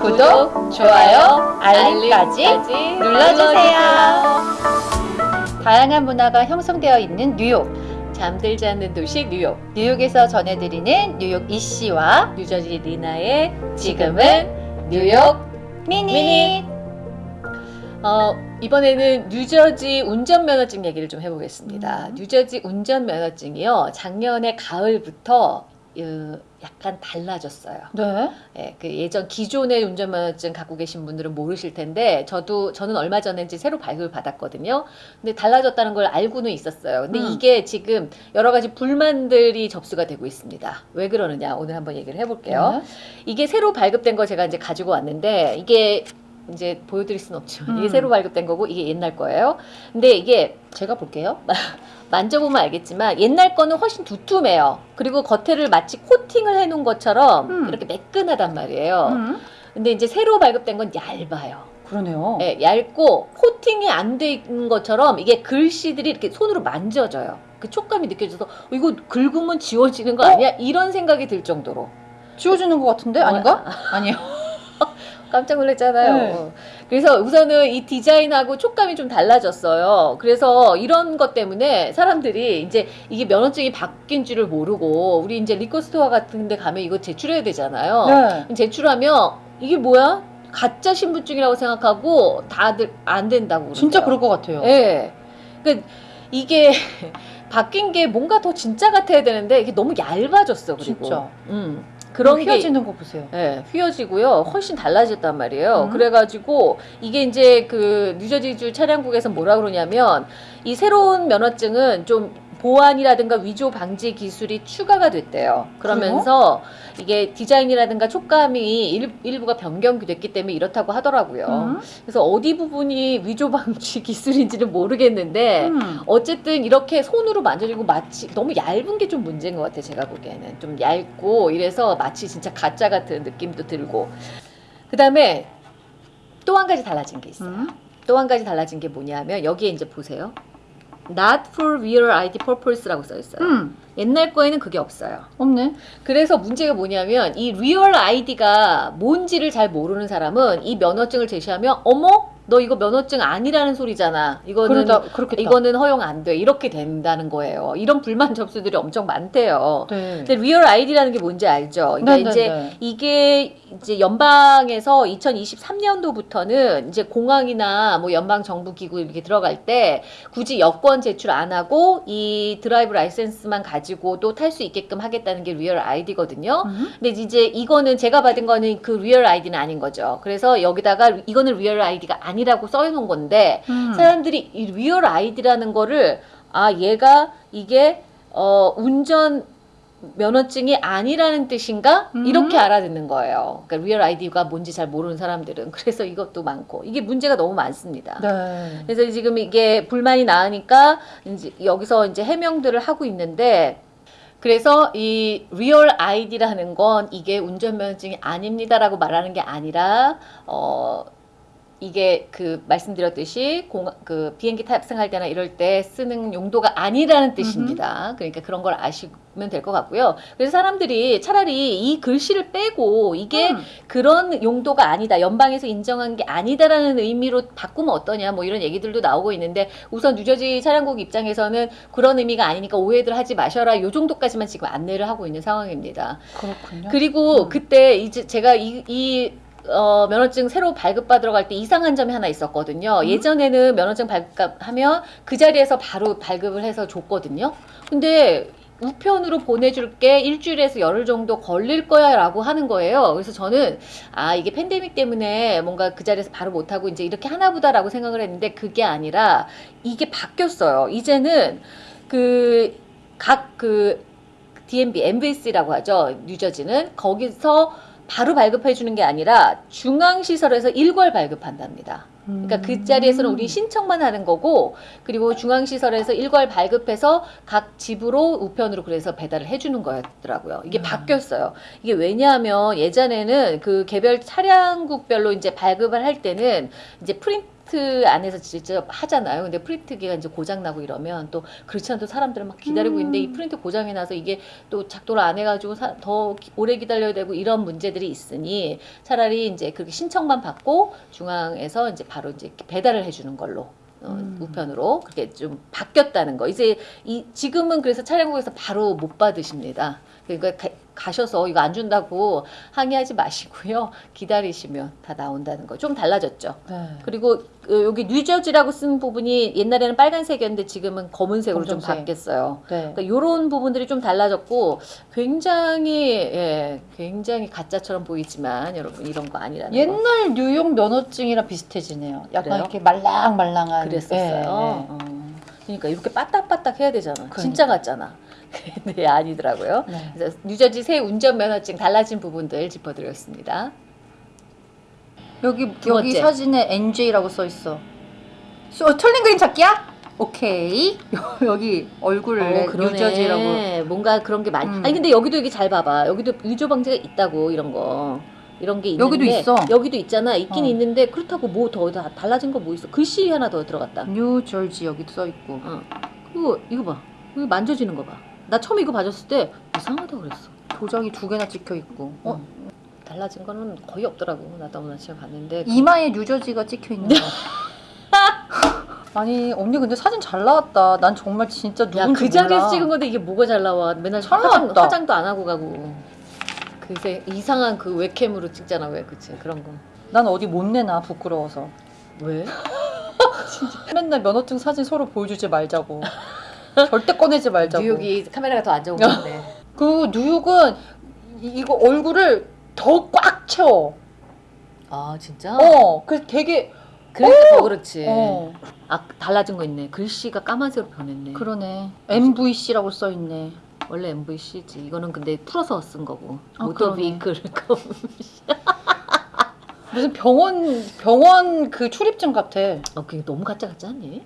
구독, 좋아요, 알림까지 눌러주세요. 다양한 문화가 형성되어 있는 뉴욕. 잠들지 않는 도시 뉴욕. 뉴욕에서 전해드리는 뉴욕 이씨와 뉴저지 리나의 지금은 뉴욕 미니. 미니. 어, 이번에는 뉴저지 운전면허증 얘기를 좀 해보겠습니다. 음. 뉴저지 운전면허증이요. 작년에 가을부터 어, 약간 달라졌어요. 네. 예, 그 예전 기존의 운전면허증 갖고 계신 분들은 모르실 텐데 저도 저는 얼마 전에 이제 새로 발급을 받았거든요. 근데 달라졌다는 걸 알고는 있었어요. 근데 음. 이게 지금 여러 가지 불만들이 접수가 되고 있습니다. 왜 그러느냐 오늘 한번 얘기를 해볼게요. 네. 이게 새로 발급된 거 제가 이제 가지고 왔는데 이게 이제 보여드릴 수는 없지만 이게 음. 새로 발급된 거고 이게 옛날 거예요. 근데 이게 제가 볼게요. 만져보면 알겠지만 옛날 거는 훨씬 두툼해요. 그리고 겉에를 마치 코팅을 해놓은 것처럼 음. 이렇게 매끈하단 말이에요. 음. 근데 이제 새로 발급된 건 얇아요. 그러네요. 예, 얇고 코팅이 안 돼 있는 것처럼 이게 글씨들이 이렇게 손으로 만져져요. 그 촉감이 느껴져서 어, 이거 긁으면 지워지는 거 어? 아니야? 이런 생각이 들 정도로. 지워지는 것 같은데 아닌가? 아니요. 깜짝 놀랐잖아요. 네. 어. 그래서 우선은 이 디자인하고 촉감이 좀 달라졌어요. 그래서 이런 것 때문에 사람들이 이제 이게 면허증이 바뀐 줄을 모르고 우리 이제 리코스토어 같은 데 가면 이거 제출해야 되잖아요. 네. 제출하면 이게 뭐야? 가짜 신분증이라고 생각하고 다들 안 된다고 그러대요. 진짜 그럴 것 같아요. 예. 그러니까 이게 바뀐 게 뭔가 더 진짜 같아야 되는데 이게 너무 얇아졌어. 그리고. 진짜. 음. 그런 게 휘어지는 거 보세요. 예, 휘어지고요. 훨씬 달라졌단 말이에요. 음. 그래가지고 이게 이제 그 뉴저지주 차량국에서 뭐라 그러냐면 이 새로운 면허증은 좀 보안이라든가 위조 방지 기술이 추가가 됐대요. 그러면서 이게 디자인이라든가 촉감이 일, 일부가 변경됐기 때문에 이렇다고 하더라고요. 음. 그래서 어디 부분이 위조 방지 기술인지는 모르겠는데 음. 어쨌든 이렇게 손으로 만져지고 마치 너무 얇은 게 좀 문제인 것 같아 제가 보기에는 좀 얇고 이래서 마치 진짜 가짜 같은 느낌도 들고 그 다음에 또 한 가지 달라진 게 있어요 음. 또한 가지 달라진 게 뭐냐면 여기에 이제 보세요 Not for real ID purpose라고 써 있어요 음. 옛날 거에는 그게 없어요 없네. 그래서 문제가 뭐냐면 이 REAL ID가 뭔지를 잘 모르는 사람은 이 면허증을 제시하면 어머 너 이거 면허증 아니라는 소리잖아 이거는 그러다. 이거는 허용 안 돼. 이렇게 된다는 거예요. 이런 불만 접수들이 엄청 많대요. 네. 근데 REAL ID라는 게 뭔지 알죠? 그러니까 네, 네, 이제 네. 이게 이제 연방에서 2023년도부터는 이제 공항이나 뭐 연방 정부 기구 이렇게 들어갈 때 굳이 여권 제출 안 하고 이 drive license만 가지고도 탈 수 있게끔 하겠다는 게 REAL ID거든요. 음. 근데 이제 이거는 제가 받은 거는 그 REAL ID는 아닌 거죠. 그래서 여기다가 이거는 REAL ID가 아니라고 써놓은 건데 음. 사람들이 이 REAL ID라는 거를 아 얘가 이게 어 운전 면허증이 아니라는 뜻인가 음. 이렇게 알아듣는 거예요. 그러니까 REAL ID가 뭔지 잘 모르는 사람들은 그래서 이것도 많고 이게 문제가 너무 많습니다. 네. 그래서 지금 이게 불만이 나오니까 이제 여기서 이제 해명들을 하고 있는데 그래서 이 REAL ID라는 건 이게 운전면허증이 아닙니다라고 말하는 게 아니라 어 이게 그 말씀드렸듯이 공, 그 비행기 탑승할 때나 이럴 때 쓰는 용도가 아니라는 뜻입니다. 그러니까 그런 걸 아시면 될 것 같고요. 그래서 사람들이 차라리 이 글씨를 빼고 이게 음. 그런 용도가 아니다. 연방에서 인정한 게 아니다라는 의미로 바꾸면 어떠냐. 뭐 이런 얘기들도 나오고 있는데 우선 뉴저지 차량국 입장에서는 그런 의미가 아니니까 오해들 하지 마셔라. 요 정도까지만 지금 안내를 하고 있는 상황입니다. 그렇군요. 그리고 음. 그때 이제 제가 이, 이 어, 면허증 새로 발급받으러 갈 때 이상한 점이 하나 있었거든요. 음. 예전에는 면허증 발급하면 그 자리에서 바로 발급을 해서 줬거든요. 근데 우편으로 보내줄게 일주일에서 열흘 정도 걸릴 거야 라고 하는 거예요. 그래서 저는 아 이게 팬데믹 때문에 뭔가 그 자리에서 바로 못하고 이제 이렇게 하나 보다 라고 생각을 했는데 그게 아니라 이게 바뀌었어요. 이제는 그 각그 DMB, MVC라고 하죠. 뉴저지는 거기서 바로 발급해 주는 게 아니라 중앙시설에서 일괄 발급한답니다. 그러니까 그 자리에서는 우리 신청만 하는 거고 그리고 중앙시설에서 일괄 발급해서 각 집으로 우편으로 그래서 배달을 해주는 거였더라고요. 이게 음. 바뀌었어요. 이게 왜냐하면 예전에는 그 개별 차량국별로 이제 발급을 할 때는 이제 프린트 안에서 직접 하잖아요. 근데 프린트기가 이제 고장 나고 이러면 또 그렇지 않아도 사람들은 막 기다리고 음. 있는데 이 프린트 고장이 나서 이게 또 작동을 안 해가지고 사- 더 기- 오래 기다려야 되고 이런 문제들이 있으니 차라리 이제 그렇게 신청만 받고 중앙에서 이제 바로 이제 배달을 해주는 걸로 어, 음. 우편으로 그렇게 좀 바뀌었다는 거. 이제 이 지금은 그래서 차량국에서 바로 못 받으십니다. 그러니까 가, 가셔서 이거 안 준다고 항의하지 마시고요. 기다리시면 다 나온다는 거. 좀 달라졌죠. 네. 그리고 그 여기 뉴저지라고 쓴 부분이 옛날에는 빨간색이었는데 지금은 검은색으로 좀 검정색. 바뀌었어요. 네. 그러니까 이런 부분들이 좀 달라졌고 굉장히 예, 굉장히 가짜처럼 보이지만 여러분 이런 거 아니라는 거. 옛날 뉴욕 면허증이랑 비슷해지네요. 약간 그래요? 이렇게 말랑말랑한. 그랬었어요. 네, 네. 어. 그러니까 이렇게 빠딱빠딱 해야 되잖아. 그러니까. 진짜 같잖아. 근데 아니더라고요. 네. 그래서 뉴저지 새 운전 면허증 달라진 부분들 짚어드렸습니다. 여기 두 여기 번째. 사진에 NJ라고 써 있어. 소, 틀린 그림 찾기야? 오케이. 여기 얼굴을 뉴저지라고. 뭔가 그런 게 많이. 음. 아니 근데 여기도 이게 잘 봐봐. 여기도 위조 방지가 있다고 이런 거. 이런 게 있는데 여기도 있어. 여기도 있잖아. 있긴 어. 있는데 그렇다고 뭐 더 달라진 거 뭐 있어? 글씨 하나 더 들어갔다. 뉴저지 여기도 써 있고. 어. 그리고 이거 봐. 이거 만져지는 거 봐. 나 처음 이거 봐줬을 때 이상하다 그랬어. 도장이 두 개나 찍혀 있고. 어? 어. 달라진 거는 거의 없더라고. 나도 오늘 아침에 봤는데. 이마에 뉴저지가 찍혀 있는 거. 아니 언니 근데 사진 잘 나왔다. 난 정말 진짜 누군지 야, 그 몰라. 자리에서 찍은 건데 이게 뭐가 잘 나와. 맨날 잘 화장, 나왔다. 화장도 안 하고 가고. 그새 이상한 그 웹캠으로 찍잖아. 왜 그치? 그런 거. 난 어디 못 내나 부끄러워서. 왜? 맨날 면허증 사진 서로 보여주지 말자고. 절대 꺼내지 말자고. 뉴욕이 카메라가 더 안 좋은 건데. 그 뉴욕은 이- 이거 얼굴을 더 꽉 채워. 아, 진짜? 어, 그 되게 그러니까 더 그렇지. 어 아, 달라진 거 있네. 글씨가 까만색으로 변했네. 그러네. MVC라고 써 있네. 원래 MVC지. 이거는 근데 풀어서 쓴 거고. 아, 모터 그러네. 비클 무슨 병원 병원 그 출입증 같아. 어, 그게 너무 가짜 같지 않니?